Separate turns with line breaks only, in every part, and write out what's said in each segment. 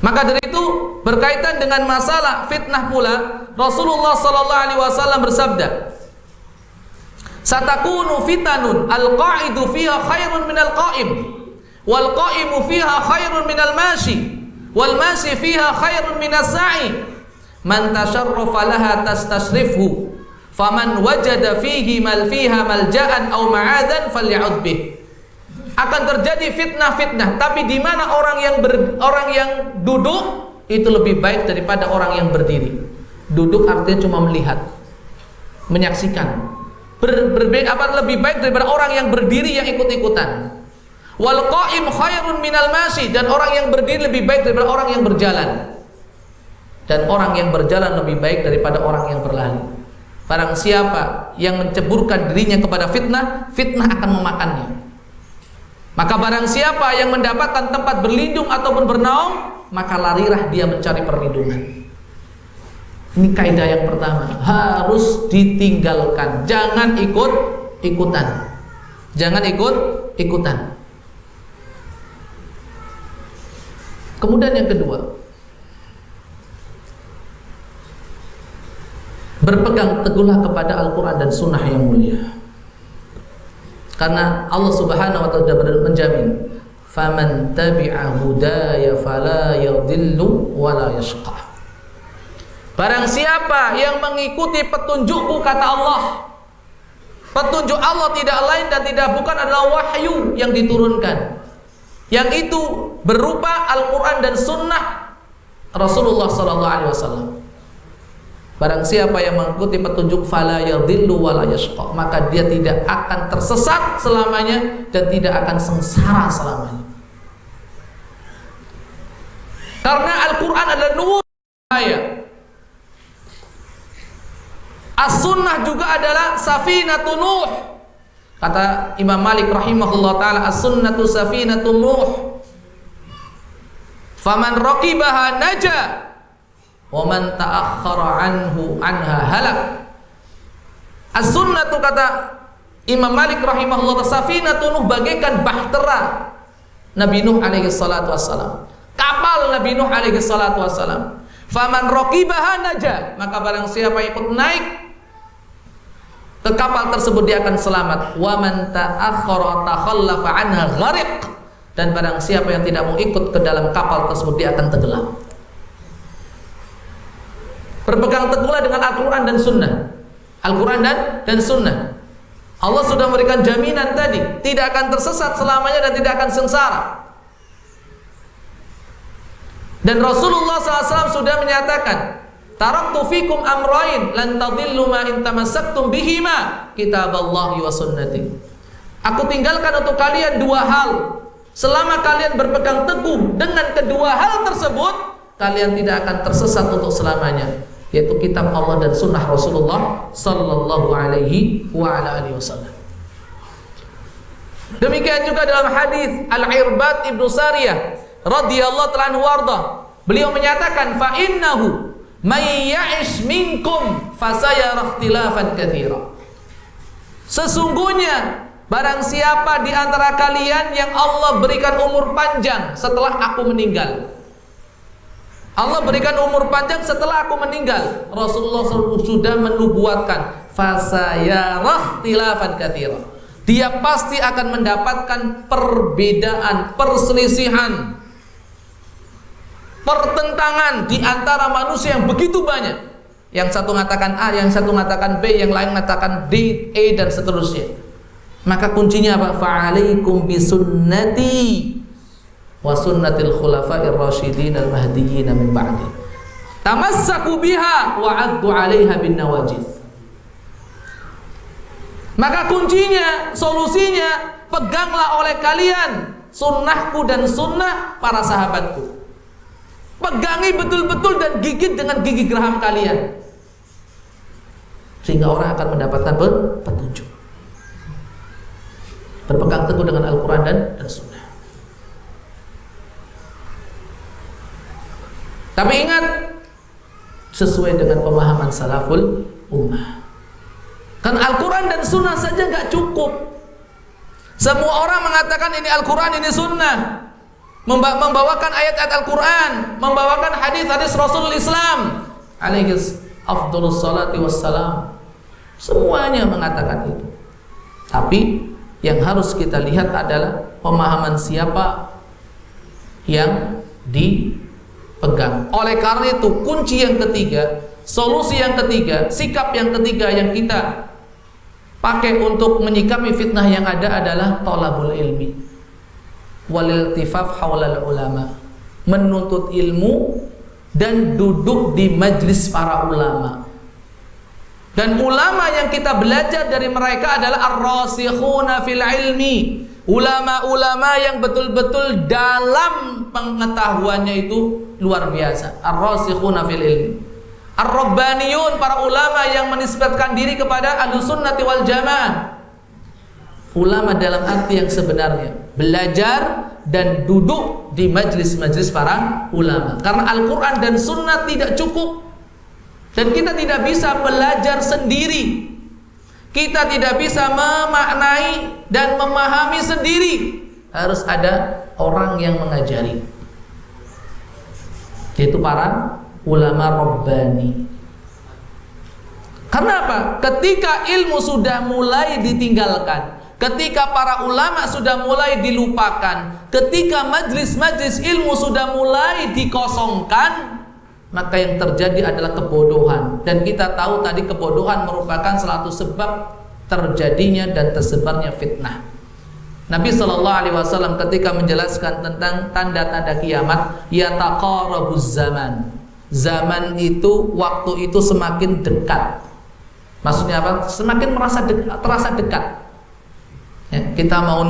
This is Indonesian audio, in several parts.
Maka dari itu berkaitan dengan masalah fitnah pula Rasulullah sallallahu alaihi wasallam bersabda Satakunu fitanun al-qa'idu fiha khairun minal qa'im wal qa'imu fiha khairun minal mashi wal mashi fiha khairun minas sa'i. Man tasharrafa laha tastashrifhu faman wajada fihi mal fiha malja'an aw ma'adan faly'ud bih akan terjadi fitnah-fitnah. Tapi di mana orang yang ber, orang yang duduk itu lebih baik daripada orang yang berdiri. Duduk artinya cuma melihat menyaksikan. Ber, ber, apa lebih baik daripada orang yang berdiri yang ikut-ikutan. Wal qaim khairun minal masi dan orang yang berdiri lebih baik daripada orang yang berjalan. Dan orang yang berjalan lebih baik daripada orang yang berlari. Barang siapa yang menceburkan dirinya kepada fitnah fitnah akan memakannya maka barang siapa yang mendapatkan tempat berlindung ataupun bernaung, maka larilah dia mencari perlindungan. Ini kaidah yang pertama, harus ditinggalkan. Jangan ikut ikutan. Jangan ikut ikutan. Kemudian yang kedua, berpegang teguhlah kepada Al-Quran dan Sunnah yang mulia. Karena Allah Subhanahu wa taala sudah menjamin, "Faman tabi'a hudaya fala yadhillu wa la yashqa." Barang siapa yang mengikuti petunjukku kata Allah, petunjuk Allah tidak lain dan tidak bukan adalah wahyu yang diturunkan. Yang itu berupa Al-Qur'an dan sunnah Rasulullah sallallahu alaihi wasallam. Barang siapa yang mengikuti petunjuk fala yadhillu wala yashqa, maka dia tidak akan tersesat selamanya dan tidak akan sengsara selamanya. Karena Al-Qur'an adalah nur ayat. As-sunnah juga adalah safinatun nuh. Kata Imam Malik rahimahullah taala as-sunnatu safinatun nuh. Faman raqibaha naja wa man ta'akhkhara anhu anha halak. As-sunnatu kata Imam Malik rahimahullah safinatu Nuh bagaikan bahtera Nabi Nuh alaihi salatu wassalam. Kapal Nabi Nuh alaihi salatu wassalam. Faman raqibaha naja. Maka barang siapa ikut naik ke kapal tersebut dia akan selamat. Wa man ta'akhkhara takhallafa anha ghariq dan barang siapa yang tidak mau ikut ke dalam kapal tersebut dia akan tenggelam Berpegang teguhlah dengan Al-Quran dan Sunnah. Al-Quran dan, dan Sunnah. Allah sudah memberikan jaminan tadi. Tidak akan tersesat selamanya dan tidak akan sengsara. Dan Rasulullah SAW sudah menyatakan, Taraktu fikum amrain lan tadillu ma in tamassaktum bihima kitaballahi wa sunnati. Aku tinggalkan untuk kalian dua hal. Selama kalian berpegang teguh dengan kedua hal tersebut, kalian tidak akan tersesat untuk selamanya yaitu kitab Allah dan sunnah Rasulullah sallallahu alaihi wa ala alihi wasallam. Demikian juga dalam hadis Al-Irbad Ibnu Sariyah radhiyallahu ta'ala warda. Beliau menyatakan fa innahu may ya'ish minkum fasayara ikhtilafan katsira. Sesungguhnya barang siapa di antara kalian yang Allah berikan umur panjang setelah aku meninggal, Allah berikan umur panjang setelah aku meninggal. Rasulullah sudah menubuatkan fasayarah tilafan kathira. Dia pasti akan mendapatkan perbedaan, perselisihan, pertentangan di antara manusia yang begitu banyak. Yang satu mengatakan A, yang satu mengatakan B, yang lain mengatakan D, E dan seterusnya. Maka kuncinya apa? Fa'alaikum bisunnati wa sunnatil khulafa'ir rasyidin al mahdiyyin min ba'di. Tamassaku biha wa 'addu 'alaiha bin nawajid. Maka kuncinya solusinya peganglah oleh kalian sunnahku dan sunnah para sahabatku. Pegangi betul-betul dan gigit dengan gigi geraham kalian. Sehingga orang akan mendapatkan petunjuk. Berpegang teguh dengan Al-Quran dan, Sunnah Tapi ingat sesuai dengan pemahaman salaful ummah. Kan Al-Quran dan Sunnah saja nggak cukup. Semua orang mengatakan ini Al-Quran, ini Sunnah. membawakan ayat-ayat Al-Quran, membawakan hadis-hadis Rasulul Islam, alaihi afdhalus salati wassalam. Semuanya mengatakan itu. Tapi yang harus kita lihat adalah pemahaman siapa yang dipegang. Oleh karena itu, kunci yang ketiga, solusi yang ketiga, sikap yang ketiga yang kita pakai untuk menyikapi fitnah yang ada adalah tolabul ilmi. Walil tifaf hawlal ulama. Menuntut ilmu dan duduk di majlis para ulama. Dan ulama yang kita belajar dari mereka adalah ar-rasikhuna fil ilmi ulama-ulama yang betul-betul dalam pengetahuannya itu luar biasa. Ar-rasikhuna fil ilmi. Ar-rabbaniyun para ulama yang menisbatkan diri kepada ahlussunnati wal jamaah. Ulama dalam arti yang sebenarnya. Belajar dan duduk di majlis-majlis para ulama. Karena Al-Quran dan Sunnah tidak cukup. Dan kita tidak bisa belajar sendiri kita tidak bisa memaknai dan memahami sendiri. Harus ada orang yang mengajari. Yaitu para ulama Rabbani. Karena apa? ketika ilmu sudah mulai ditinggalkan Ketika para ulama sudah mulai dilupakan, ketika majlis-majlis ilmu sudah mulai dikosongkan, maka yang terjadi adalah kebodohan. Dan kita tahu tadi kebodohan merupakan salah satu sebab terjadinya dan tersebarnya fitnah. Nabi Shallallahu Alaihi Wasallam ketika menjelaskan tentang tanda-tanda kiamat, ya taqarabuz zaman. Zaman itu waktu itu semakin dekat. Maksudnya apa? Semakin merasa dekat, terasa dekat ya, kita mau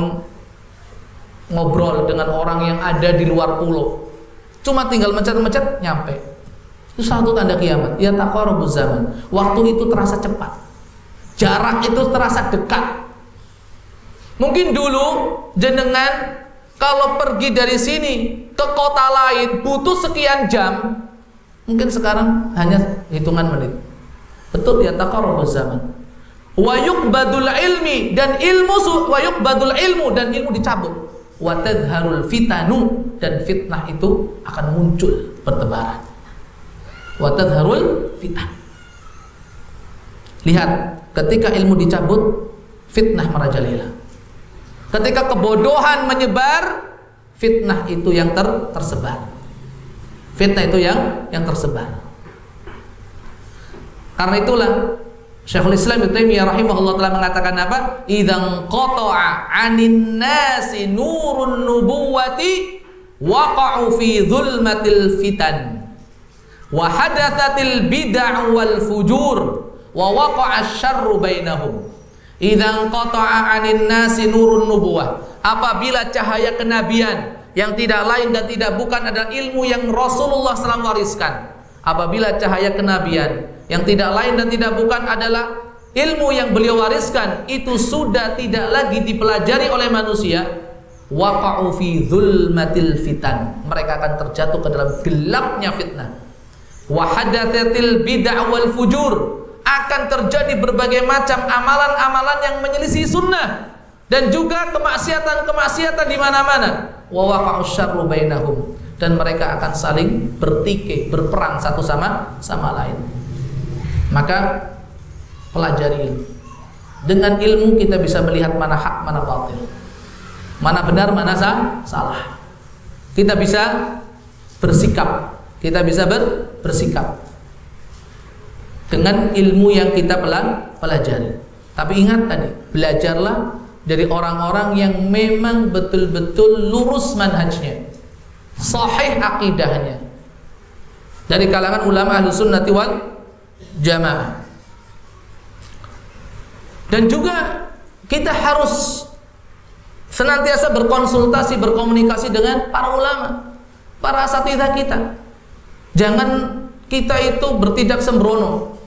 ngobrol dengan orang yang ada di luar pulau cuma tinggal mencet-mencet nyampe itu satu tanda kiamat. Ya taqarubuz zaman. Waktu itu terasa cepat. Jarak itu terasa dekat. Mungkin dulu jenengan kalau pergi dari sini ke kota lain butuh sekian jam mungkin sekarang hanya hitungan menit. Betul ya taqarubuz zaman. Wa yuqbadul ilmi dan ilmu wa yuqbadul ilmu dan ilmu dicabut. Wa tadharul fitanu dan fitnah itu akan muncul bertebaran wa fitnah. Lihat ketika ilmu dicabut fitnah merajalela. Ketika kebodohan menyebar fitnah itu yang ter tersebar. Fitnah itu yang yang tersebar. Karena itulah Syekhul Islam Ibnu Taimiyah rahimahullah telah mengatakan apa? Idzan qata'a 'anin nasi nurun nubuwati waqa'u fi dhulmatil fitan wa hadatsatil bid'ah wal fujur wa waqa'a asy-syarru bainahum. Idzan qata'a 'anin. Apabila cahaya kenabian yang tidak lain dan tidak bukan adalah ilmu yang Rasulullah SAW wariskan. Apabila cahaya kenabian yang tidak lain dan tidak bukan adalah ilmu yang beliau wariskan itu sudah tidak lagi dipelajari oleh manusia waqa'u fi dzulmatil fitan mereka akan terjatuh ke dalam gelapnya fitnah bid'ah wal fujur akan terjadi berbagai macam amalan-amalan yang menyelisih sunnah dan juga kemaksiatan-kemaksiatan di mana-mana wa bainahum dan mereka akan saling bertikai berperang satu sama sama lain maka pelajari. Dengan ilmu kita bisa melihat mana hak, mana batil. Mana benar, mana salah. Kita bisa bersikap. Kita bisa ber, bersikap dengan ilmu yang kita pelajari. Tapi ingat tadi, belajarlah dari orang-orang yang memang betul-betul lurus manhajnya. Sahih akidahnya. Dari kalangan ulama ahlu sunnati wal jamaah. Dan juga kita harus senantiasa berkonsultasi, berkomunikasi dengan para ulama, para asatidah kita. Jangan kita itu bertindak sembrono,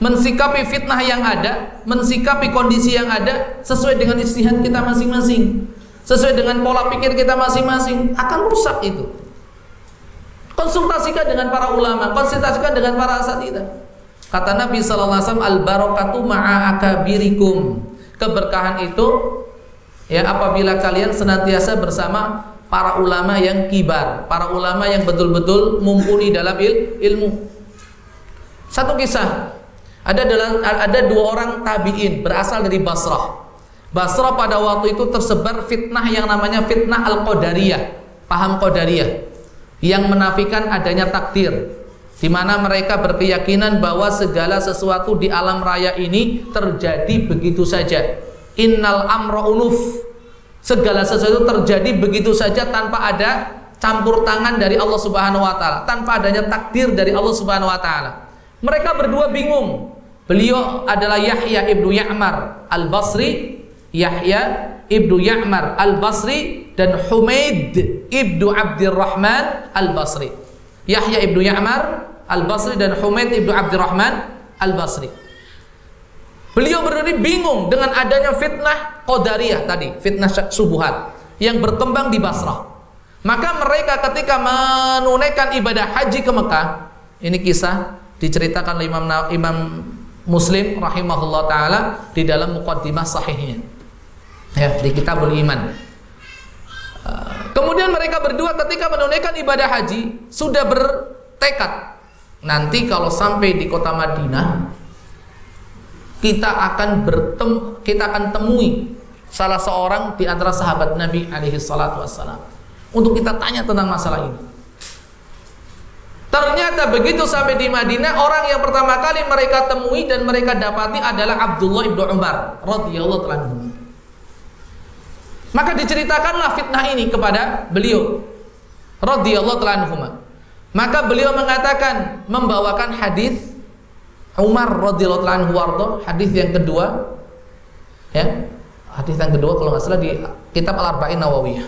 mensikapi fitnah yang ada, mensikapi kondisi yang ada sesuai dengan istihad kita masing-masing, sesuai dengan pola pikir kita masing-masing, akan rusak itu. Konsultasikan dengan para ulama, konsultasikan dengan para asatidah. Kata Nabi sallallahu alaihi wasallam al barakatu ma'a akabirikum. Keberkahan itu ya apabila kalian senantiasa bersama para ulama yang kibar, para ulama yang betul-betul mumpuni dalam il ilmu. Satu kisah, ada dalam ada dua orang tabiin berasal dari Basrah. Basrah pada waktu itu tersebar fitnah yang namanya fitnah al-qadariyah, paham qadariyah yang menafikan adanya takdir di mana mereka berkeyakinan bahwa segala sesuatu di alam raya ini terjadi begitu saja. Innal amra unuf segala sesuatu terjadi begitu saja tanpa ada campur tangan dari Allah Subhanahu wa taala, tanpa adanya takdir dari Allah Subhanahu wa taala. Mereka berdua bingung. Beliau adalah Yahya ibnu Ya'mar al-Basri, Yahya ibnu Ya'mar al-Basri dan Humaid ibnu Abdurrahman al-Basri. Yahya ibnu Ya'mar al-Basri dan Humaid ibnu Abdurrahman al-Basri. Beliau berdiri bingung dengan adanya fitnah Qadariyah tadi, fitnah subuhat yang berkembang di Basrah. Maka mereka ketika menunaikan ibadah haji ke Mekah, ini kisah diceritakan oleh Imam Imam Muslim rahimahullah taala di dalam muqaddimah sahihnya. Ya, di Kitabul Iman. Kemudian mereka berdua ketika menunaikan ibadah haji sudah bertekad nanti kalau sampai di kota Madinah kita akan bertem kita akan temui salah seorang di antara sahabat Nabi alaihi salatu wassalam untuk kita tanya tentang masalah ini. Ternyata begitu sampai di Madinah orang yang pertama kali mereka temui dan mereka dapati adalah Abdullah ibnu Umar radhiyallahu anhu. Maka diceritakanlah fitnah ini kepada beliau radhiyallahu anhu. Maka beliau mengatakan membawakan hadis Umar radhiyallahu anhu wardo hadis yang kedua ya hadis yang kedua kalau nggak salah di kitab Al Arba'in Nawawiyah.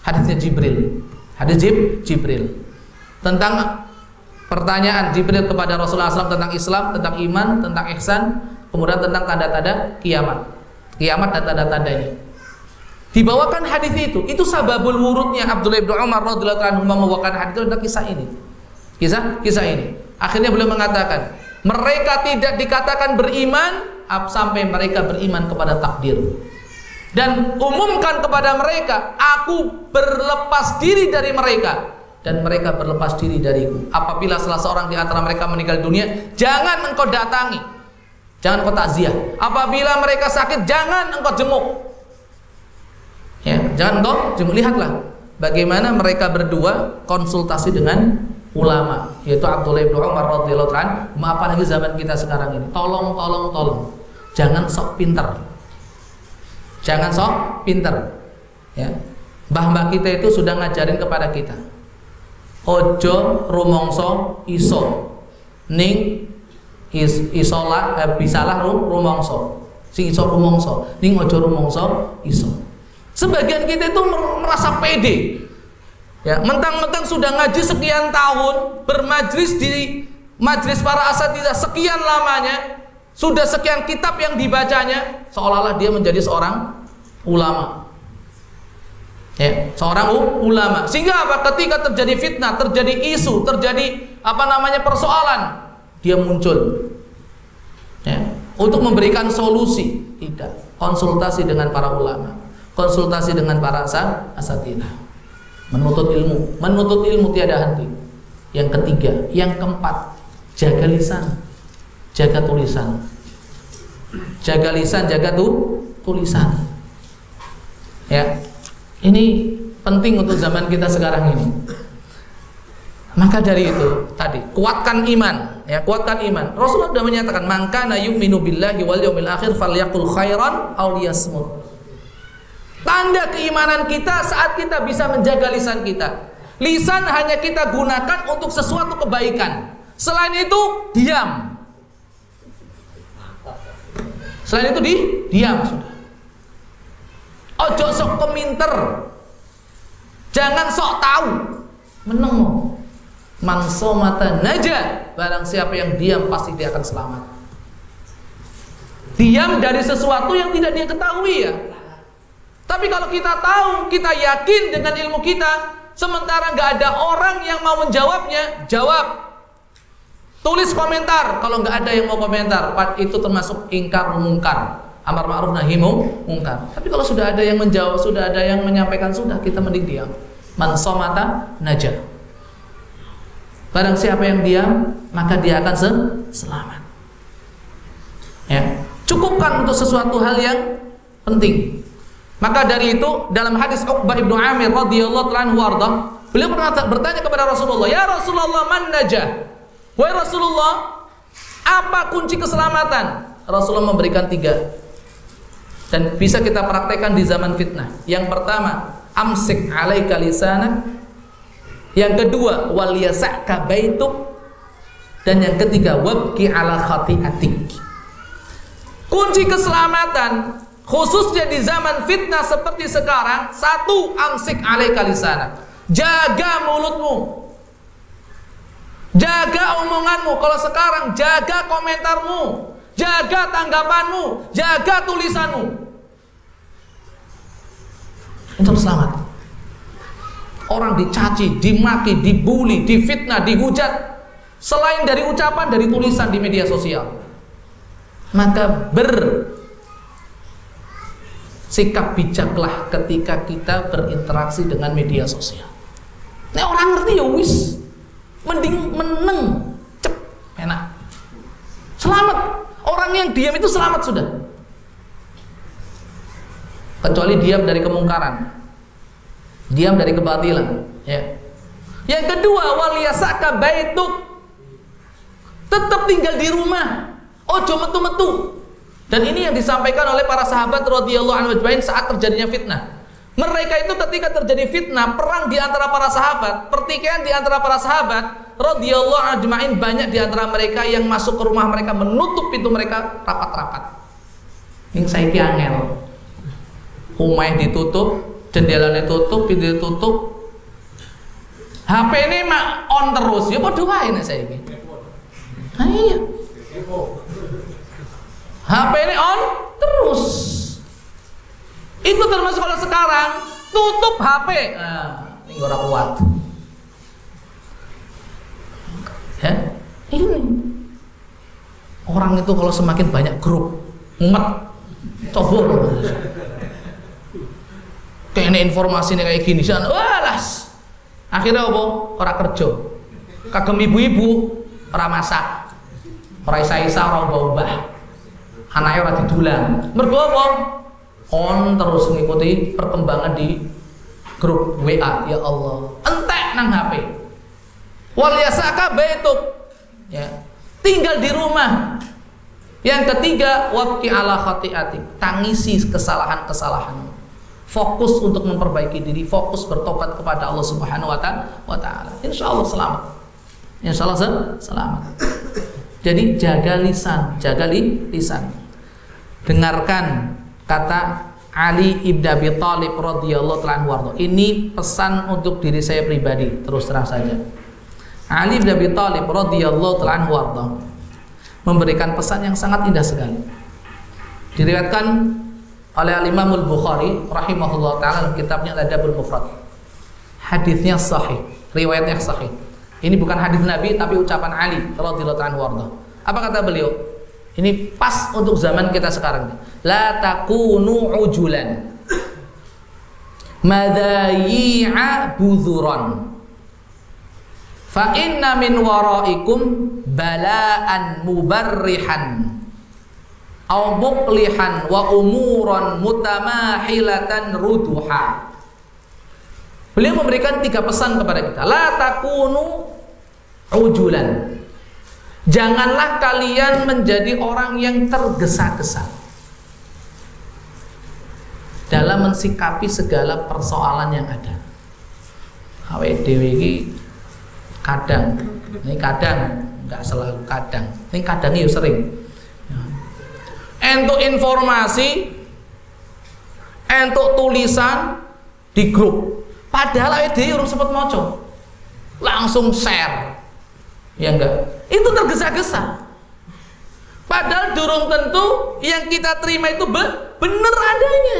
Hadisnya Jibril. Hadis Jib, Jibril. Tentang pertanyaan Jibril kepada Rasulullah SAW tentang Islam tentang iman tentang ihsan kemudian tentang tanda-tanda kiamat. Kiamat dan tanda-tandanya. Dibawakan hadis itu itu sababul wurudnya Abdullah bin Umar radhiyallahu anhu membawakan hadis itu tentang kisah ini. Kisah kisah ini. Akhirnya beliau mengatakan mereka tidak dikatakan beriman sampai mereka beriman kepada takdir. Dan umumkan kepada mereka, aku berlepas diri dari mereka dan mereka berlepas diri dariku. Apabila salah seorang di antara mereka meninggal dunia, jangan engkau datangi. Jangan engkau takziah. Apabila mereka sakit, jangan engkau jenguk. Ya, jangan engkau jenguk. Lihatlah bagaimana mereka berdua konsultasi dengan ulama yaitu Abdullah bin Umar radhiyallahu anhu. Apalagi zaman kita sekarang ini. Tolong tolong tolong. Jangan sok pinter. Jangan sok pinter. Ya. Mbah-mbah kita itu sudah ngajarin kepada kita. Ojo rumongso iso. Ning is, isolah eh, bisalah rum, rumongso. Si iso rumongso. Ning ojo rumongso iso. Sebagian kita itu merasa pede Ya, mentang-mentang sudah ngaji sekian tahun, bermajlis di majlis para asatidah sekian lamanya, sudah sekian kitab yang dibacanya, seolah-olah dia menjadi seorang ulama. Ya, seorang ulama. Sehingga apa? Ketika terjadi fitnah, terjadi isu, terjadi apa namanya persoalan, dia muncul. Ya, untuk memberikan solusi, tidak. Konsultasi dengan para ulama, konsultasi dengan para asatidah menuntut ilmu. Menuntut ilmu tiada henti. Yang ketiga yang keempat jaga lisan. Jaga tulisan. Jaga lisan jaga tu tulisan. Ya. Ini penting untuk zaman kita sekarang ini. Maka dari itu tadi kuatkan iman. Ya kuatkan iman. Rasulullah sudah menyatakan maka na yu'minu billahi wal yaumil akhir falyakul khairan aw liyasmut Tanda keimanan kita saat kita bisa menjaga lisan kita. Lisan hanya kita gunakan untuk sesuatu kebaikan. Selain itu, diam. Selain itu di diam sudah. Ojo sok keminter. Jangan sok tahu. Meneng. Manso mata naja. Barang siapa yang diam pasti dia akan selamat. Diam dari sesuatu yang tidak dia ketahui ya. Tapi kalau kita tahu, kita yakin dengan ilmu kita, sementara nggak ada orang yang mau menjawabnya, jawab. Tulis komentar kalau nggak ada yang mau komentar, itu termasuk ingkar mungkar, amar ma'ruf nahi mungkar. Tapi kalau sudah ada yang menjawab, sudah ada yang menyampaikan, sudah kita mending diam. Man somata najah. Barang siapa yang diam, maka dia akan selamat. Ya, cukupkan untuk sesuatu hal yang penting. Maka dari itu dalam hadis Uqbah ibnu Amir radhiyallahu anhu beliau pernah bertanya kepada Rasulullah, "Ya Rasulullah, man najah?" Wahai Rasulullah, apa kunci keselamatan? Rasulullah memberikan tiga dan bisa kita praktekkan di zaman fitnah. Yang pertama, amsik alaika lisanak yang kedua, wal yasa'ka baituk. Dan yang ketiga, wabki ala khati'atik. Kunci keselamatan khususnya di zaman fitnah seperti sekarang, satu amsik alaika lisanak. Jaga mulutmu. Jaga omonganmu. Kalau sekarang jaga komentarmu, jaga tanggapanmu, jaga tulisanmu. Untuk selamat orang dicaci, dimaki, dibully, difitnah, dihujat selain dari ucapan dari tulisan di media sosial. Maka ber sikap bijaklah ketika kita berinteraksi dengan media sosial. Ini orang ngerti ya wis. Mending meneng, cep, enak. Selamat. Orang yang diam itu selamat sudah. Kecuali diam dari kemungkaran diam dari kebatilan ya yang kedua waliyasaka baituk tetap tinggal di rumah ojo metu-metu dan ini yang disampaikan oleh para sahabat radhiyallahu anhu saat terjadinya fitnah mereka itu ketika terjadi fitnah perang di antara para sahabat pertikaian di antara para sahabat radhiyallahu ajmain banyak di antara mereka yang masuk ke rumah mereka menutup pintu mereka rapat-rapat yang saya angel rumah ditutup jendela ditutup, pintu ditutup. HP ini mak on terus, ya padha wae nek saiki. Nah iya. HP ini on terus. Itu termasuk kalau sekarang tutup HP. Nah, ini ora kuat. Ya, ini orang itu kalau semakin banyak grup mumet coba kayaknya informasi ini kayak gini sana walas. Akhirnya apa? Orang kerja. Kagem ibu-ibu orang masak. Orang isa-isa orang bawa anaknya orang didulang. Mergo apa? On terus mengikuti perkembangan di grup WA ya Allah. Entek nang HP wal yasaka baituk. Ya. Tinggal di rumah. Yang ketiga waqi ala khati'atik tangisi kesalahan-kesalahan. Fokus untuk memperbaiki diri, fokus bertobat kepada Allah Subhanahu wa taala. Insya Allah selamat. Insya Allah selamat. Jadi jaga lisan, jaga li, lisan. Dengarkan kata Ali ibn Abi Thalib radhiyallahu taala Ini pesan untuk diri saya pribadi, terus terang saja. Ali ibn Abi Thalib radhiyallahu taala memberikan pesan yang sangat indah sekali. Diriwayatkan oleh Al-Imam Al-Bukhari rahimahullah taala dalam kitabnya Al-Adabul Mufrad. Hadisnya sahih, riwayatnya sahih. Ini bukan hadis Nabi tapi ucapan Ali radhiyallahu anhu Apa kata beliau? Ini pas untuk zaman kita sekarang. La takunu ujulan. Madhayi'a budhuran. Fa inna min waraikum bala'an mubarrihan au muqlihan wa umuran mutamahilatan ruduha. Beliau memberikan tiga pesan kepada kita. La takunu ujulan. Janganlah kalian menjadi orang yang tergesa-gesa dalam mensikapi segala persoalan yang ada. Awet dewi kadang, ini kadang, nggak selalu kadang, ini kadang itu sering entuk informasi entuk tulisan di grup padahal awake dhewe urung sempat maca. Langsung share. Ya enggak? Itu tergesa-gesa. Padahal durung tentu yang kita terima itu be benar adanya.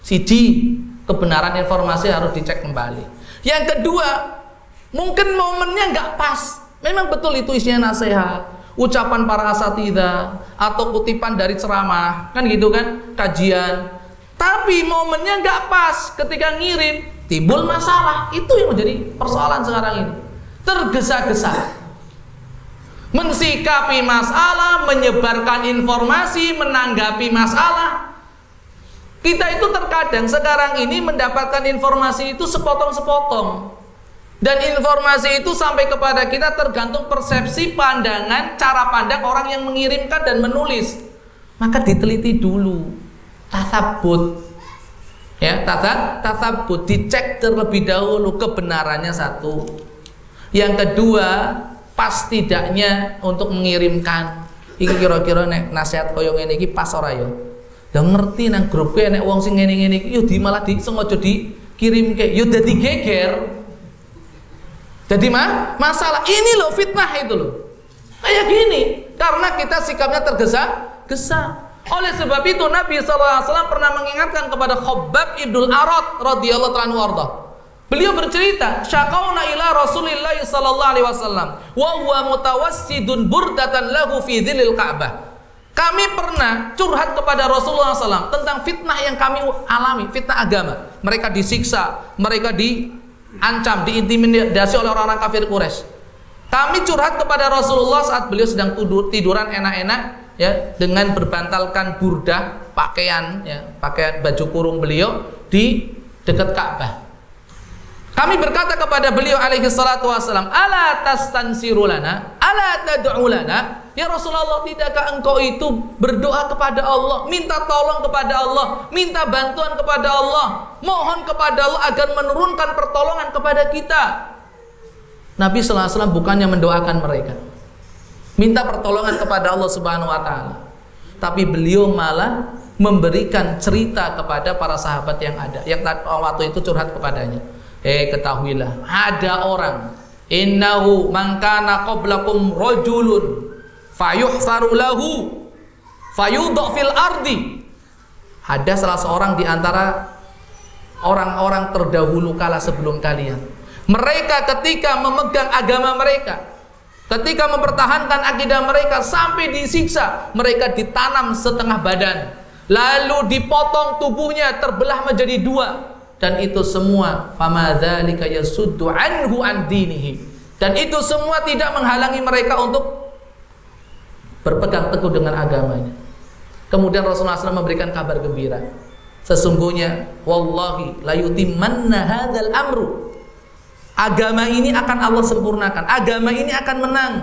Siji kebenaran informasi harus dicek kembali. Yang kedua mungkin momennya nggak pas. Memang betul itu isinya nasihat ucapan para asatidah atau kutipan dari ceramah. Kan gitu kan? Kajian. Tapi momennya nggak pas ketika ngirim timbul masalah. Itu yang menjadi persoalan sekarang ini. Tergesa-gesa. Mensikapi masalah, menyebarkan informasi, menanggapi masalah. Kita itu terkadang sekarang ini mendapatkan informasi itu sepotong-sepotong. Dan informasi itu sampai kepada kita tergantung persepsi, pandangan, cara pandang orang yang mengirimkan dan menulis. Maka diteliti dulu. Tasabut. Ya, tasab, tasabut dicek terlebih dahulu kebenarannya satu. Yang kedua, pas tidaknya untuk mengirimkan. Iki kira-kira nek nasihat koyo ngene iki pas ora ya? Ya ngerti nang grup nek wong sing ngene-ngene iki yo di malah di sengaja dikirimke. Yo dadi geger. Jadi mah masalah ini loh fitnah itu loh. Kayak gini karena kita sikapnya tergesa-gesa. Oleh sebab itu Nabi SAW pernah mengingatkan kepada Khabbab Ibnul Arad radhiyallahu anhu arda. Beliau bercerita, syakauna ila Rasulillah sallallahu alaihi wasallam wa huwa mutawassidun burdatan lahu fi dhilil Ka'bah. Kami pernah curhat kepada Rasulullah SAW tentang fitnah yang kami alami, fitnah agama. Mereka disiksa, mereka di ancam, diintimidasi oleh orang-orang kafir Quraisy. Kami curhat kepada Rasulullah saat beliau sedang tidur, tiduran enak-enak ya dengan berbantalkan burdah pakaian ya, pakaian baju kurung beliau di dekat Ka'bah. Kami berkata kepada beliau alaihi salatu wasalam, "Ala tastansiru lana? Ala tad'u lana?" Ya Rasulullah, tidakkah engkau itu berdoa kepada Allah, minta tolong kepada Allah, minta bantuan kepada Allah, mohon kepada Allah agar menurunkan pertolongan kepada kita? Nabi sallallahu alaihi wasallam bukannya mendoakan mereka. Minta pertolongan kepada Allah Subhanahu wa taala. Tapi beliau malah memberikan cerita kepada para sahabat yang ada, yang waktu itu curhat kepadanya Eh ketahuilah ada orang innahu man kana qablakum rajulun fayuhsaru lahu fayudha fil ardi. Ada salah seorang di antara orang-orang terdahulu kala sebelum kalian. Mereka ketika memegang agama mereka, ketika mempertahankan akidah mereka sampai disiksa, mereka ditanam setengah badan, lalu dipotong tubuhnya terbelah menjadi dua, dan itu semua famadzalika yasuddu anhu an dan itu semua tidak menghalangi mereka untuk berpegang teguh dengan agamanya. Kemudian Rasulullah SAW memberikan kabar gembira. Sesungguhnya wallahi la yutimanna hadzal amru agama ini akan Allah sempurnakan agama ini akan menang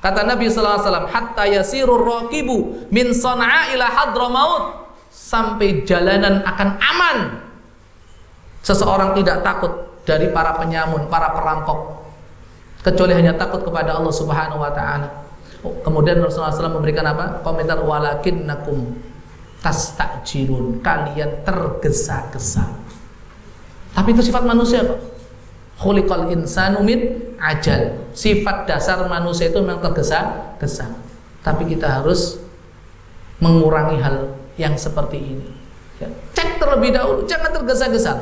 kata Nabi sallallahu alaihi wasallam hatta yasirur raqibu min sana'a ila hadramaut sampai jalanan akan aman Seseorang tidak takut dari para penyamun, para perampok kecuali hanya takut kepada Allah Subhanahu wa taala. Oh, kemudian Rasulullah SAW memberikan apa? Komentar walakin nakum tastajirun. Kalian tergesa-gesa. Tapi itu sifat manusia, Pak. Khuliqal insanu min ajal. Sifat dasar manusia itu memang tergesa-gesa. Tapi kita harus mengurangi hal yang seperti ini. Ya, cek terlebih dahulu, jangan tergesa-gesa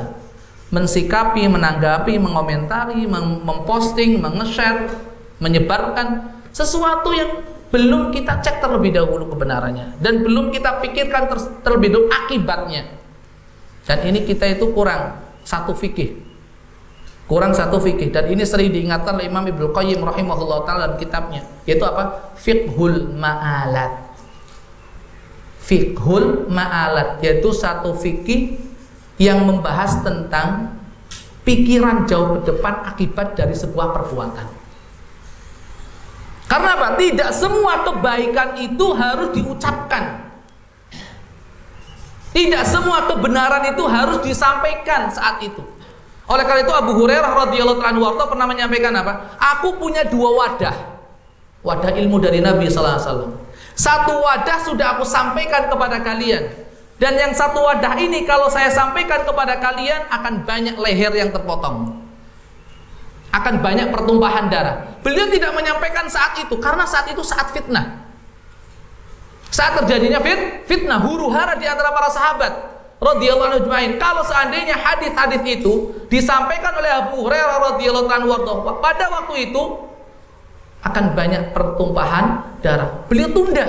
mensikapi, menanggapi, mengomentari, memposting, menge-share, menyebarkan sesuatu yang belum kita cek terlebih dahulu kebenarannya dan belum kita pikirkan ter terlebih dahulu akibatnya. Dan ini kita itu kurang satu fikih. Kurang satu fikih dan ini sering diingatkan oleh Imam Ibnu Qayyim rahimahullah taala dalam kitabnya yaitu apa? Fiqhul ma'alat. Fiqhul ma'alat yaitu satu fikih yang membahas tentang pikiran jauh ke depan akibat dari sebuah perbuatan. Karena apa? Tidak semua kebaikan itu harus diucapkan. Tidak semua kebenaran itu harus disampaikan saat itu. Oleh karena itu Abu Hurairah radhiyallahu anhu pernah menyampaikan apa? Aku punya dua wadah. Wadah ilmu dari Nabi sallallahu alaihi wasallam. Satu wadah sudah aku sampaikan kepada kalian dan yang satu wadah ini kalau saya sampaikan kepada kalian akan banyak leher yang terpotong. Akan banyak pertumpahan darah. Beliau tidak menyampaikan saat itu karena saat itu saat fitnah. Saat terjadinya fit, fitnah huru hara di antara para sahabat radhiyallahu anhu Kalau seandainya hadis-hadis itu disampaikan oleh Abu Hurairah radhiyallahu anhu pada waktu itu akan banyak pertumpahan darah. Beliau tunda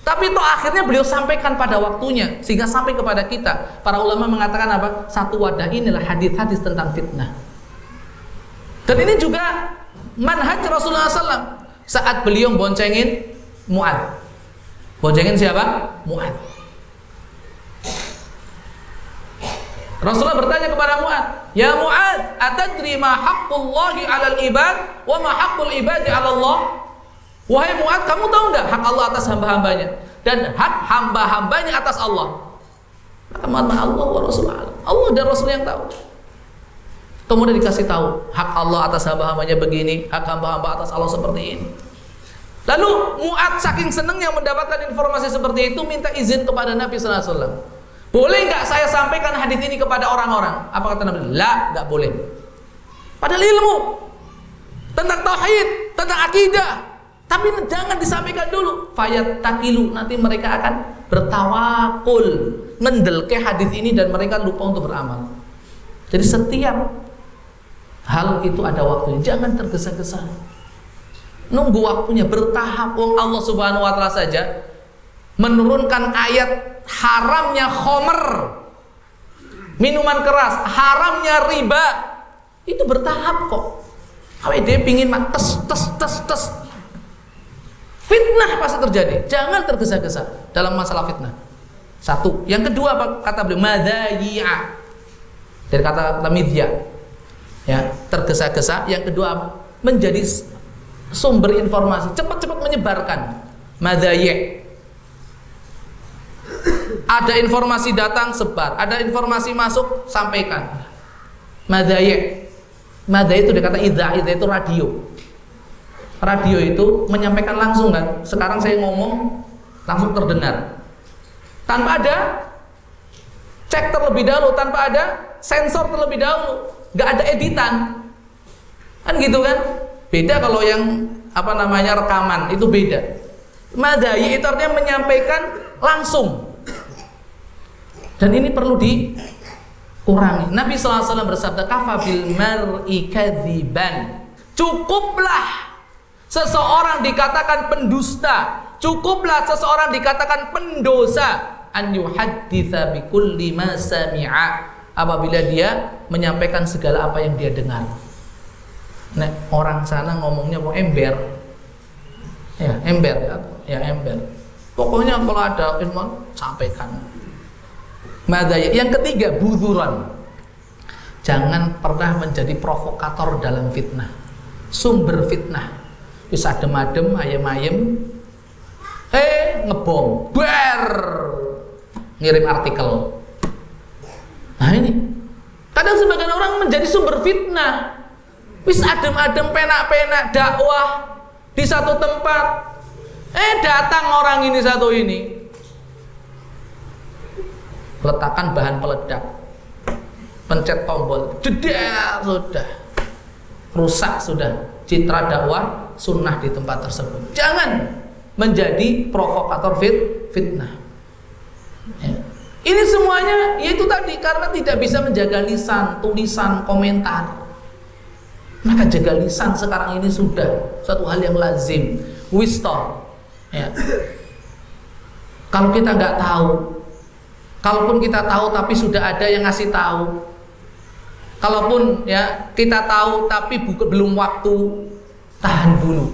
Tapi itu akhirnya beliau sampaikan pada waktunya sehingga sampai kepada kita. Para ulama mengatakan apa? Satu wadah inilah hadis-hadis tentang fitnah. Dan ini juga manhaj Rasulullah SAW saat beliau boncengin Mu'ad. Boncengin siapa? Mu'ad. Rasulullah bertanya kepada Mu'ad, "Ya Mu'ad, atadri ma haqqullahi 'alal ibad wa ma haqqul ibadi 'ala Allah?" Wahai Mu'ad, kamu tahu enggak hak Allah atas hamba-hambanya dan hak hamba-hambanya atas Allah? Maka Mu'ad, Allah wa Rasulullah. Allah dan Rasul yang tahu. Kemudian dikasih tahu hak Allah atas hamba-hambanya begini, hak hamba-hamba atas Allah seperti ini. Lalu Mu'ad saking senangnya mendapatkan informasi seperti itu minta izin kepada Nabi sallallahu alaihi wasallam. Boleh nggak saya sampaikan hadis ini kepada orang-orang? Apa kata Nabi? La, nggak boleh. Padahal ilmu tentang tauhid, tentang akidah. Tapi jangan disampaikan dulu. Fayat takilu nanti mereka akan bertawakul, mendelke hadis ini dan mereka lupa untuk beramal. Jadi setiap hal itu ada waktunya. Jangan tergesa-gesa. Nunggu waktunya bertahap. Wong Allah Subhanahu wa taala saja menurunkan ayat haramnya khomer minuman keras haramnya riba itu bertahap kok. Awet dia pingin tes tes tes tes. Fitnah pasti terjadi. Jangan tergesa-gesa dalam masalah fitnah. Satu. Yang kedua apa kata beliau madhayi'a dari kata kata midya ya tergesa-gesa. Yang kedua menjadi sumber informasi. Cepat-cepat menyebarkan. Madhayi' ada informasi datang sebar, ada informasi masuk sampaikan. Madaya. Madaya itu dikata idza, idza itu radio. Radio itu menyampaikan langsung kan. Sekarang saya ngomong langsung terdengar. Tanpa ada cek terlebih dahulu, tanpa ada sensor terlebih dahulu, nggak ada editan. Kan gitu kan? Beda kalau yang apa namanya rekaman itu beda. Madai itu artinya menyampaikan langsung dan ini perlu dikurangi. Nabi SAW bersabda, "Kafa bil mar'i kadziban." Cukuplah seseorang dikatakan pendusta, cukuplah seseorang dikatakan pendosa an yuhadditsa bi kulli ma sami'a apabila dia menyampaikan segala apa yang dia dengar. Nah, orang sana ngomongnya mau ember. Ya, ember ya, ya ember. Pokoknya kalau ada ilmu sampaikan. Madaya. Yang ketiga, buzuran. Jangan pernah menjadi provokator dalam fitnah. Sumber fitnah. Bisa adem-adem, ayem-ayem. Eh, ngebom. Ber. Ngirim artikel. Nah ini. Kadang sebagian orang menjadi sumber fitnah. Bisa adem-adem, penak-penak, dakwah di satu tempat. Eh, datang orang ini satu ini letakkan bahan peledak. Pencet tombol. Jeda sudah. Rusak sudah. Citra dakwah sunnah di tempat tersebut. Jangan menjadi provokator fit fitnah. Ya. ini semuanya yaitu tadi karena tidak bisa menjaga lisan tulisan komentar. Maka jaga lisan sekarang ini sudah. Satu hal yang lazim. Wisdom ya. Kalau kita nggak tahu Kalaupun kita tahu tapi sudah ada yang ngasih tahu. Kalaupun ya kita tahu tapi bukan belum waktu, tahan dulu.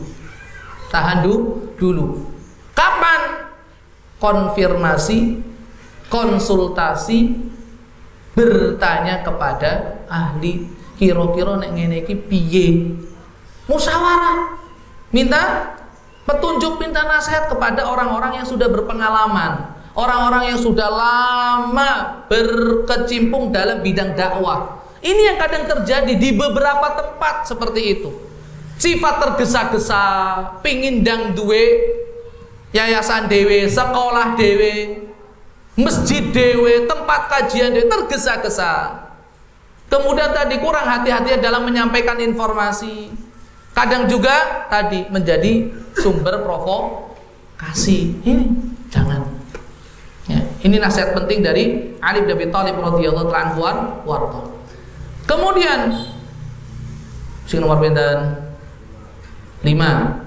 Tahan dulu dulu. Kapan konfirmasi, konsultasi, bertanya kepada ahli kira-kira nek ngene iki piye? Musyawarah. Minta petunjuk, minta nasihat kepada orang-orang yang sudah berpengalaman orang-orang yang sudah lama berkecimpung dalam bidang dakwah. Ini yang kadang terjadi di beberapa tempat seperti itu. Sifat tergesa-gesa, pingin dang duwe, yayasan dewe, sekolah dewe, masjid dewe, tempat kajian dewe, tergesa-gesa. Kemudian tadi kurang hati-hati dalam menyampaikan informasi. Kadang juga tadi menjadi sumber provokasi. Ini jangan ini nasihat penting dari Ali bin Abi Thalib radhiyallahu anhu warta. Kemudian sing nomor pinten? 5